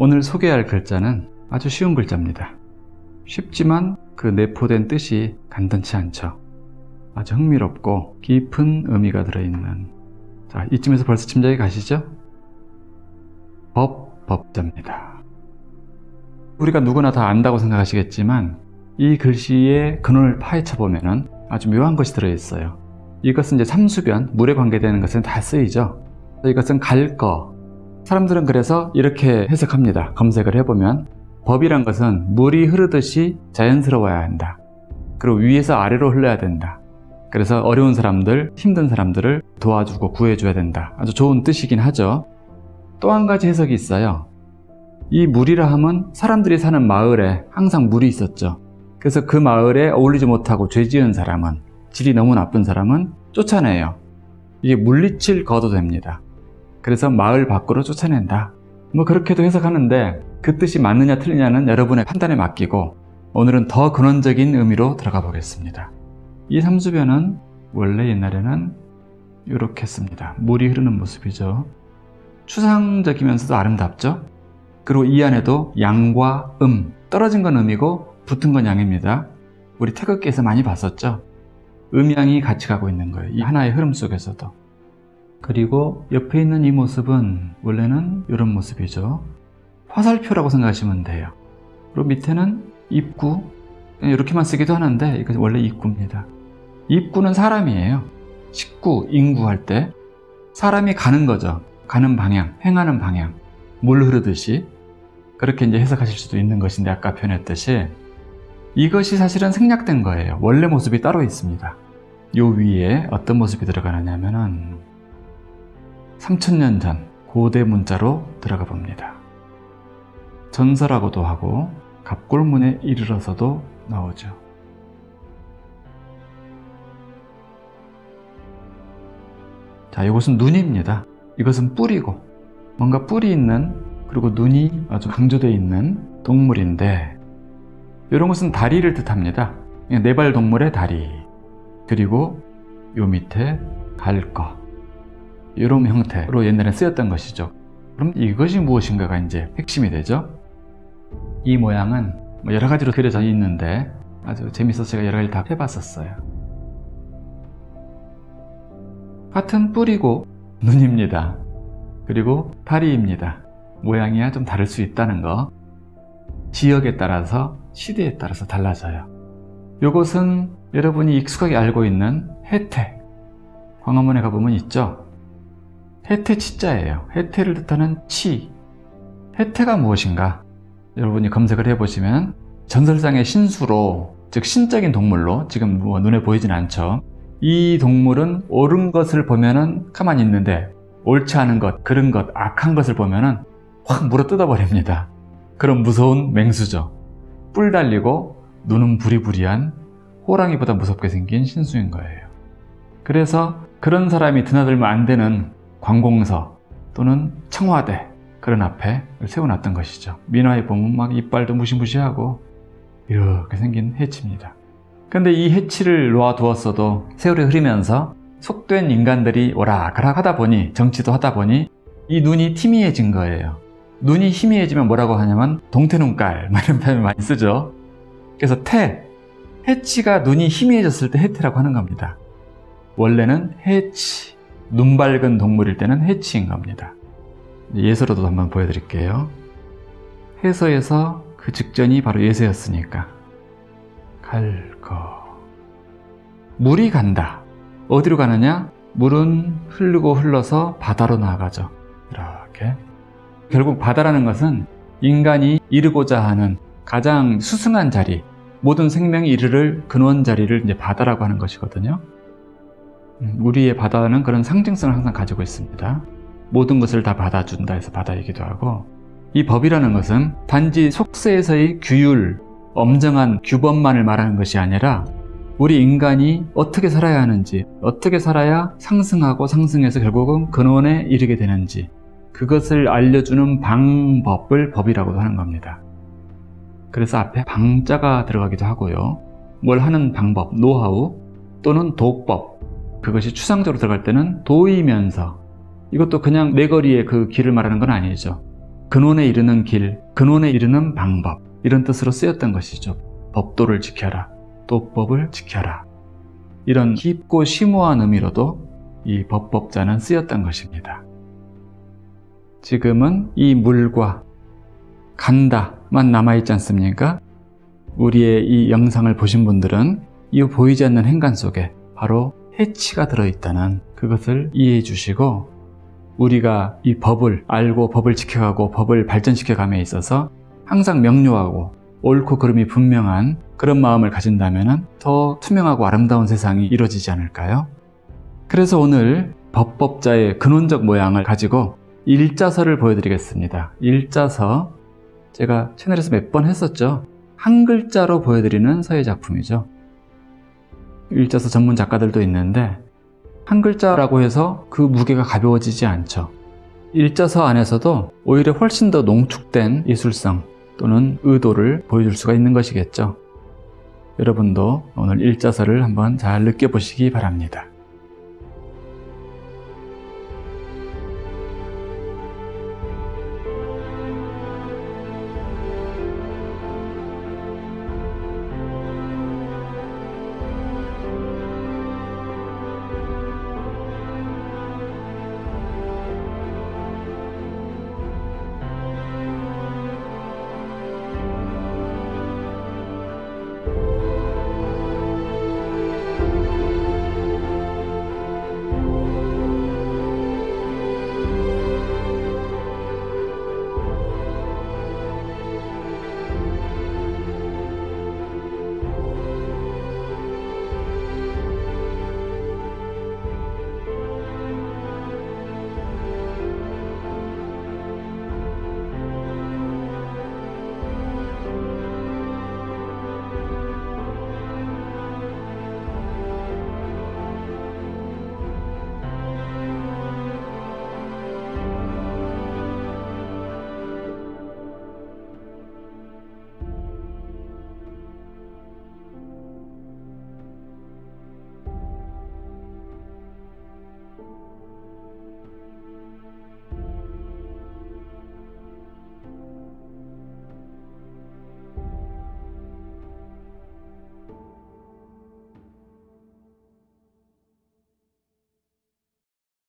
오늘 소개할 글자는 아주 쉬운 글자입니다. 쉽지만 그 내포된 뜻이 간단치 않죠. 아주 흥미롭고 깊은 의미가 들어있는 자 이쯤에서 벌써 짐작이 가시죠? 법, 법자입니다. 우리가 누구나 다 안다고 생각하시겠지만 이 글씨의 근원을 파헤쳐 보면 아주 묘한 것이 들어있어요. 이것은 이제 삼수변, 물에 관계되는 것은 다 쓰이죠. 이것은 갈거. 사람들은 그래서 이렇게 해석합니다. 검색을 해보면 법이란 것은 물이 흐르듯이 자연스러워야 한다. 그리고 위에서 아래로 흘러야 된다. 그래서 어려운 사람들, 힘든 사람들을 도와주고 구해줘야 된다. 아주 좋은 뜻이긴 하죠. 또 한 가지 해석이 있어요. 이 물이라 함은 사람들이 사는 마을에 항상 물이 있었죠. 그래서 그 마을에 어울리지 못하고 죄 지은 사람은 질이 너무 나쁜 사람은 쫓아내요. 이게 물리칠 거도 됩니다. 그래서 마을 밖으로 쫓아낸다. 뭐 그렇게도 해석하는데 그 뜻이 맞느냐 틀리냐는 여러분의 판단에 맡기고 오늘은 더 근원적인 의미로 들어가 보겠습니다. 이 삼수변은 원래 옛날에는 이렇게 씁니다. 물이 흐르는 모습이죠. 추상적이면서도 아름답죠. 그리고 이 안에도 양과 음, 떨어진 건 음이고 붙은 건 양입니다. 우리 태극기에서 많이 봤었죠. 음양이 같이 가고 있는 거예요. 이 하나의 흐름 속에서도. 그리고 옆에 있는 이 모습은 원래는 이런 모습이죠. 화살표라고 생각하시면 돼요. 그리고 밑에는 입구 이렇게만 쓰기도 하는데 이건 원래 입구입니다. 입구는 사람이에요. 식구, 인구 할 때 사람이 가는 거죠. 가는 방향, 행하는 방향 물 흐르듯이 그렇게 이제 해석하실 수도 있는 것인데 아까 표현했듯이 이것이 사실은 생략된 거예요. 원래 모습이 따로 있습니다. 요 위에 어떤 모습이 들어가느냐 하면은 3000년 전 고대 문자로 들어가 봅니다. 전설하고도 하고 갑골문에 이르러서도 나오죠. 자, 이것은 눈입니다. 이것은 뿌리고 뭔가 뿌리 있는 그리고 눈이 아주 강조되어 있는 동물인데 이런 것은 다리를 뜻합니다. 네발 동물의 다리 그리고 요 밑에 갈거 이런 형태로 옛날에 쓰였던 것이죠. 그럼 이것이 무엇인가가 이제 핵심이 되죠. 이 모양은 뭐 여러 가지로 그려져 있는데 아주 재밌어서 제가 여러 가지 다 해봤었어요. 같은 뿌리고 눈입니다. 그리고 다리입니다. 모양이야 좀 다를 수 있다는 거. 지역에 따라서 시대에 따라서 달라져요. 이것은 여러분이 익숙하게 알고 있는 혜태. 광화문에 가보면 있죠. 혜태 치자예요. 혜태를 뜻하는 치. 혜태가 무엇인가? 여러분이 검색을 해보시면 전설상의 신수로 즉 신적인 동물로 지금 뭐 눈에 보이진 않죠. 이 동물은 옳은 것을 보면은 가만히 있는데 옳지 않은 것, 그른 것, 악한 것을 보면은 확 물어 뜯어버립니다. 그런 무서운 맹수죠. 뿔 달리고 눈은 부리부리한 호랑이보다 무섭게 생긴 신수인 거예요. 그래서 그런 사람이 드나들면 안 되는 관공서 또는 청와대 그런 앞에 세워놨던 것이죠. 민화에 보면 막 이빨도 무시무시하고 이렇게 생긴 해치입니다. 근데 이 해치를 놓아두었어도 세월이 흐르면서 속된 인간들이 오락가락 하다 보니 정치도 하다 보니 이 눈이 희미해진 거예요. 눈이 희미해지면 뭐라고 하냐면 동태눈깔 이런 표현을 많이 쓰죠. 그래서 태, 해치가 눈이 희미해졌을 때 해태라고 하는 겁니다. 원래는 해치, 눈 밝은 동물일 때는 해치인 겁니다. 예서로도 한번 보여드릴게요. 해서에서 그 직전이 바로 예서였으니까 갈거 물이 간다. 어디로 가느냐? 물은 흐르고 흘러서 바다로 나아가죠. 이렇게 결국 바다라는 것은 인간이 이르고자 하는 가장 수승한 자리 모든 생명이 이르를 근원 자리를 이제 바다라고 하는 것이거든요. 음, 우리의 바다는 그런 상징성을 항상 가지고 있습니다. 모든 것을 다 받아준다 해서 바다이기도 하고 이 법이라는 것은 단지 속세에서의 규율, 엄정한 규범만을 말하는 것이 아니라 우리 인간이 어떻게 살아야 하는지 어떻게 살아야 상승하고 상승해서 결국은 근원에 이르게 되는지 그것을 알려주는 방법을 법이라고도 하는 겁니다. 그래서 앞에 방자가 들어가기도 하고요. 뭘 하는 방법, 노하우 또는 도법 그것이 추상적으로 들어갈 때는 도이면서 이것도 그냥 내거리의 그 길을 말하는 건 아니죠. 근원에 이르는 길, 근원에 이르는 방법 이런 뜻으로 쓰였던 것이죠. 법도를 지켜라, 또 법을 지켜라. 이런 깊고 심오한 의미로도 이 법법자는 쓰였던 것입니다. 지금은 이 물과 간다만 남아있지 않습니까? 우리의 이 영상을 보신 분들은 이 보이지 않는 행간 속에 바로 해치가 들어있다는 그것을 이해해 주시고 우리가 이 법을 알고 법을 지켜가고 법을 발전시켜 감에 있어서 항상 명료하고 옳고 그름이 분명한 그런 마음을 가진다면 더 투명하고 아름다운 세상이 이루어지지 않을까요? 그래서 오늘 법법자의 근원적 모양을 가지고 일자서를 보여드리겠습니다. 일자서 제가 채널에서 몇 번 했었죠. 한 글자로 보여드리는 서예 작품이죠. 일자서 전문 작가들도 있는데 한 글자라고 해서 그 무게가 가벼워지지 않죠. 일자서 안에서도 오히려 훨씬 더 농축된 예술성 또는 의도를 보여줄 수가 있는 것이겠죠. 여러분도 오늘 일자서를 한번 잘 느껴보시기 바랍니다.